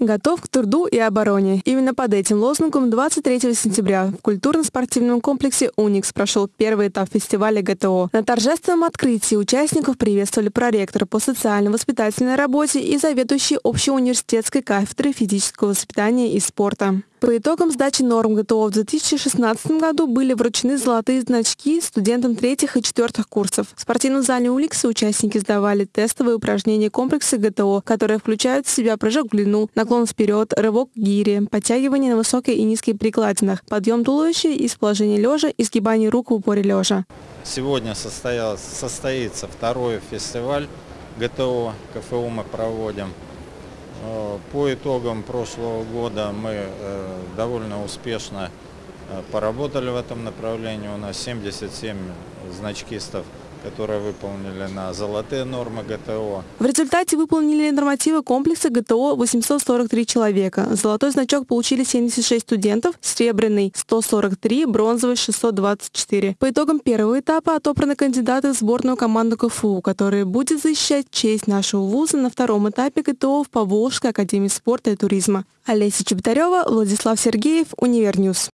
Готов к труду и обороне. Именно под этим лозунгом 23 сентября в культурно-спортивном комплексе «Уникс» прошел первый этап фестиваля ГТО. На торжественном открытии участников приветствовали проректор по социально-воспитательной работе и заведующий общеуниверситетской кафедры физического воспитания и спорта. По итогам сдачи норм ГТО в 2016 году были вручены золотые значки студентам третьих и четвертых курсов. В спортивном зале Уликса участники сдавали тестовые упражнения комплекса ГТО, которые включают в себя прыжок в длину, наклон вперед, рывок гири, подтягивание на высокой и низкой прикладинах, подъем туловища из положения лежа и сгибание рук в упоре лежа. Сегодня состоится второй фестиваль ГТО, КФУ мы проводим. Э, по итогам прошлого года мы э, довольно успешно э, поработали в этом направлении. У нас 77 значкистов которые выполнили на золотые нормы ГТО. В результате выполнили нормативы комплекса ГТО 843 человека. Золотой значок получили 76 студентов, серебряный 143, бронзовый 624. По итогам первого этапа отобраны кандидаты в сборную команду КФУ, которая будет защищать честь нашего вуза на втором этапе ГТО в Поволжской академии спорта и туризма. Олеся Чеботарева, Владислав Сергеев, Универньюз.